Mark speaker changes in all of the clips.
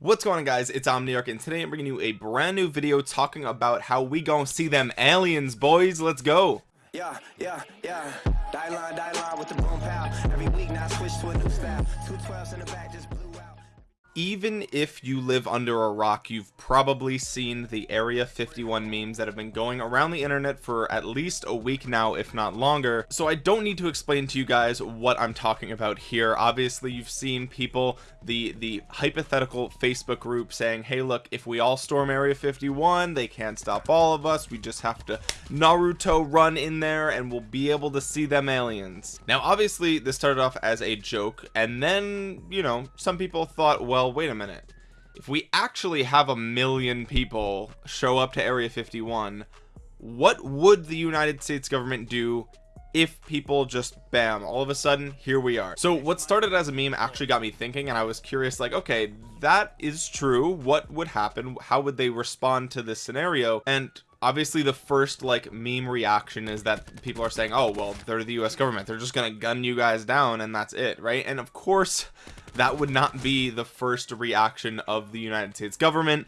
Speaker 1: what's going on guys? It's omniarch and today i'm bringing you a brand new video talking about how we gonna see them aliens boys. Let's go. Yeah yeah yeah. Die line die line with the boom every week now switch to a new style. Two twelves in the back just even if you live under a rock you've probably seen the area 51 memes that have been going around the internet for at least a week now if not longer. So I don't need to explain to you guys what I'm talking about here. Obviously you've seen people the the hypothetical Facebook group saying hey look if we all storm area 51 they can't stop all of us. We just have to Naruto run in there and we'll be able to see them aliens. Now obviously this started off as a joke and then you know some people thought well well wait a minute. If we actually have a million people show up to area 51 what would the United States government do if people just bam all of a sudden here we are? So what started as a meme actually got me thinking and I was curious like okay that is true. What would happen? How would they respond to this scenario? And obviously the first like meme reaction is that people are saying oh well they're the US government. They're just gonna gun you guys down and that's it right? And of course that would not be the first reaction of the United States government.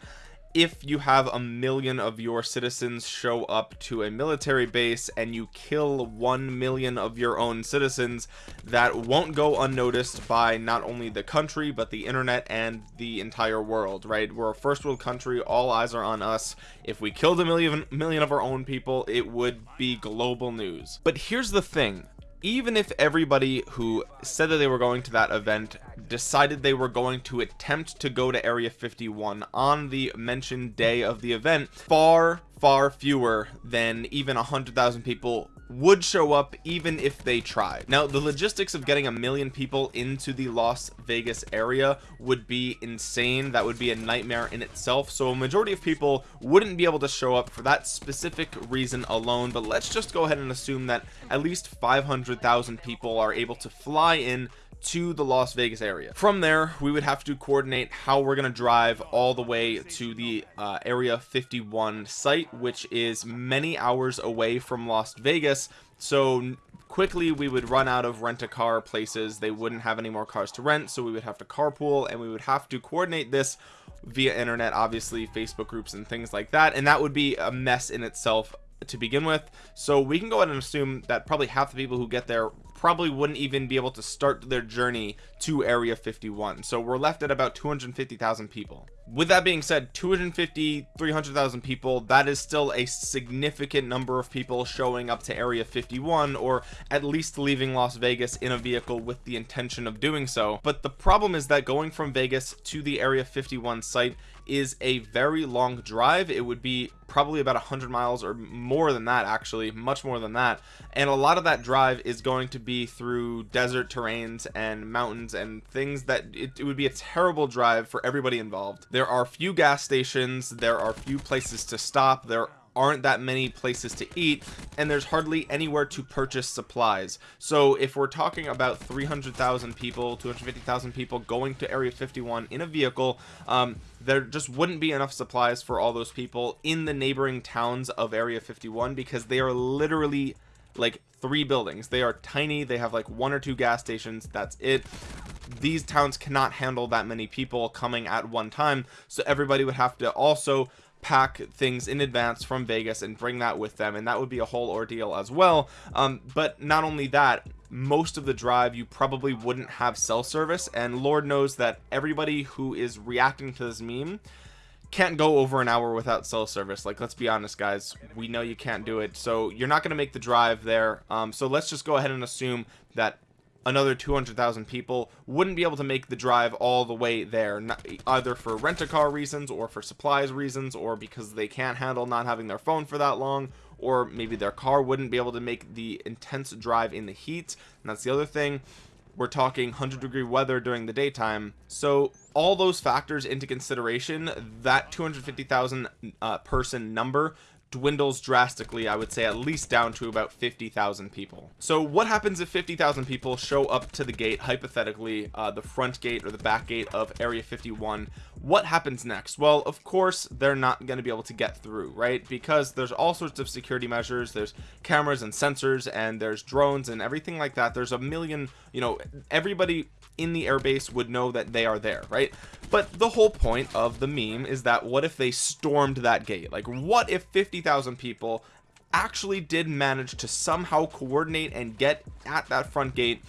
Speaker 1: If you have a million of your citizens show up to a military base and you kill 1 million of your own citizens that won't go unnoticed by not only the country but the internet and the entire world right? We're a first world country. All eyes are on us. If we killed a million million of our own people it would be global news. But here's the thing even if everybody who said that they were going to that event decided they were going to attempt to go to area 51 on the mentioned day of the event far far fewer than even a hundred thousand people would show up even if they tried. Now the logistics of getting a million people into the Las Vegas area would be insane. That would be a nightmare in itself. So a majority of people wouldn't be able to show up for that specific reason alone. But let's just go ahead and assume that at least 500,000 people are able to fly in to the Las Vegas area. From there we would have to coordinate how we're going to drive all the way to the uh, area 51 site which is many hours away from Las Vegas. So quickly we would run out of rent-a-car places. They wouldn't have any more cars to rent so we would have to carpool and we would have to coordinate this via internet obviously Facebook groups and things like that and that would be a mess in itself to begin with. So we can go ahead and assume that probably half the people who get there probably wouldn't even be able to start their journey to area 51 so we're left at about 250,000 people. With that being said 250 300,000 people that is still a significant number of people showing up to area 51 or at least leaving Las Vegas in a vehicle with the intention of doing so. But the problem is that going from Vegas to the area 51 site is a very long drive. It would be probably about 100 miles or more than that actually much more than that. And a lot of that drive is going to be through desert terrains and mountains and things that it, it would be a terrible drive for everybody involved. There are few gas stations there are few places to stop there aren't that many places to eat and there's hardly anywhere to purchase supplies. So if we're talking about 300,000 people 250,000 people going to area 51 in a vehicle um, there just wouldn't be enough supplies for all those people in the neighboring towns of area 51 because they are literally like three buildings. They are tiny. They have like one or two gas stations. That's it. These towns cannot handle that many people coming at one time so everybody would have to also pack things in advance from Vegas and bring that with them and that would be a whole ordeal as well. Um, but not only that most of the drive you probably wouldn't have cell service and lord knows that everybody who is reacting to this meme can't go over an hour without cell service. Like let's be honest guys. We know you can't do it. So you're not going to make the drive there. Um, so let's just go ahead and assume that another 200,000 people wouldn't be able to make the drive all the way there not, either for rent-a-car reasons or for supplies reasons or because they can't handle not having their phone for that long or maybe their car wouldn't be able to make the intense drive in the heat. And that's the other thing we're talking 100 degree weather during the daytime. So all those factors into consideration that 250,000 uh, person number dwindles drastically I would say at least down to about 50,000 people. So what happens if 50,000 people show up to the gate hypothetically uh, the front gate or the back gate of area 51 what happens next? Well of course they're not going to be able to get through right? Because there's all sorts of security measures. There's cameras and sensors and there's drones and everything like that. There's a million you know everybody in the airbase would know that they are there right? But the whole point of the meme is that what if they stormed that gate? Like what if 50,000 people actually did manage to somehow coordinate and get at that front gate?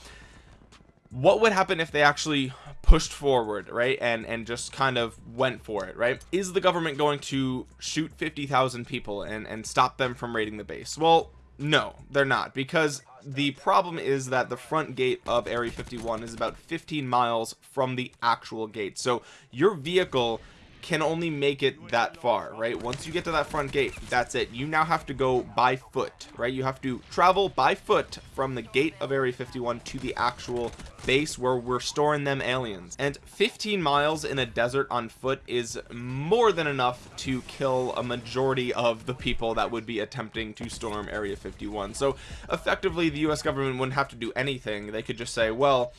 Speaker 1: What would happen if they actually pushed forward right and and just kind of went for it right? Is the government going to shoot 50,000 people and and stop them from raiding the base? Well no they're not because the problem is that the front gate of area 51 is about 15 miles from the actual gate. So your vehicle can only make it that far right? Once you get to that front gate that's it. You now have to go by foot right? You have to travel by foot from the gate of area 51 to the actual base where we're storing them aliens. And 15 miles in a desert on foot is more than enough to kill a majority of the people that would be attempting to storm area 51 so effectively the u.s government wouldn't have to do anything. They could just say well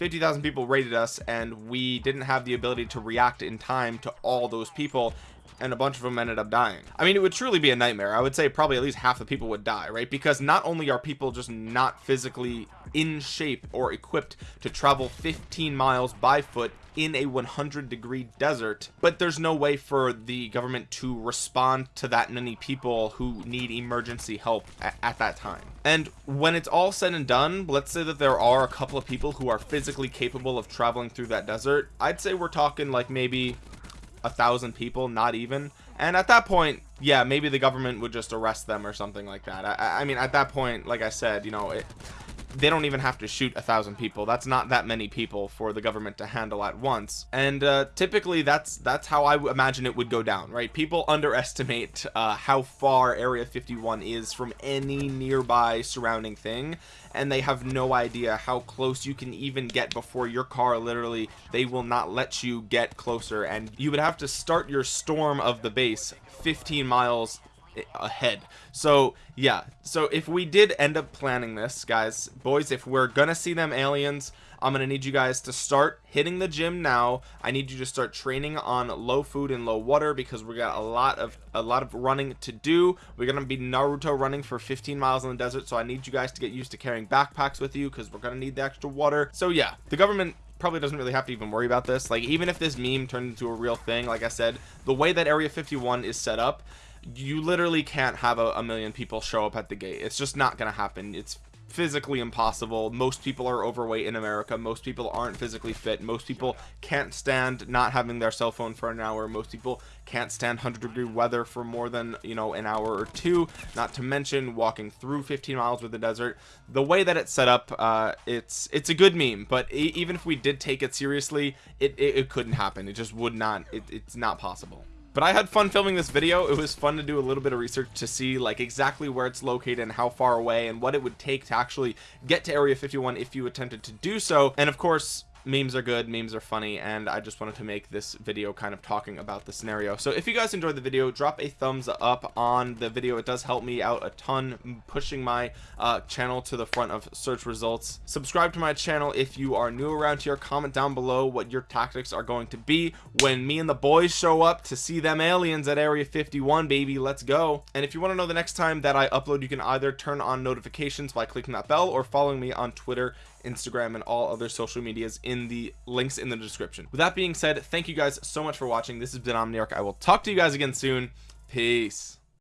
Speaker 1: 50,000 people rated us and we didn't have the ability to react in time to all those people and a bunch of them ended up dying. I mean it would truly be a nightmare. I would say probably at least half the people would die right? Because not only are people just not physically in shape or equipped to travel 15 miles by foot in a 100 degree desert. But there's no way for the government to respond to that many people who need emergency help at, at, that time. And when it's all said and done let's say that there are a couple of people who are physically capable of traveling through that desert I'd say we're talking like maybe a thousand people not even. And at that point yeah maybe the government would just arrest them or something like that. I, I mean at that point like I said you know it they don't even have to shoot a thousand people. That's not that many people for the government to handle at once. And uh, typically that's that's how I imagine it would go down right? People underestimate uh, how far area 51 is from any nearby surrounding thing and they have no idea how close you can even get before your car literally they will not let you get closer. And you would have to start your storm of the base 15 miles ahead. So yeah. So if we did end up planning this guys boys if we're gonna see them aliens I'm gonna need you guys to start hitting the gym now. I need you to start training on low food and low water because we got a lot of a lot of running to do. We're gonna be Naruto running for 15 miles in the desert so I need you guys to get used to carrying backpacks with you because we're gonna need the extra water. So yeah the government probably doesn't really have to even worry about this. Like even if this meme turned into a real thing like I said the way that area 51 is set up you literally can't have a, a million people show up at the gate. It's just not gonna happen. It's physically impossible. Most people are overweight in america. Most people aren't physically fit. Most people can't stand not having their cell phone for an hour. Most people can't stand 100 degree weather for more than you know an hour or two. Not to mention walking through 15 miles with the desert. The way that it's set up uh it's it's a good meme but even if we did take it seriously it, it, it couldn't happen. It just would not it, it's not possible but I had fun filming this video. It was fun to do a little bit of research to see like exactly where it's located and how far away and what it would take to actually get to area 51 if you attempted to do so. And of course memes are good memes are funny and i just wanted to make this video kind of talking about the scenario. So if you guys enjoyed the video drop a thumbs up on the video. It does help me out a ton pushing my uh, channel to the front of search results. Subscribe to my channel if you are new around here. Comment down below what your tactics are going to be. When me and the boys show up to see them aliens at area 51 baby let's go. And if you want to know the next time that i upload you can either turn on notifications by clicking that bell or following me on twitter Instagram, and all other social medias in the links in the description. With that being said, thank you guys so much for watching. This has been Omniarch. I will talk to you guys again soon. Peace.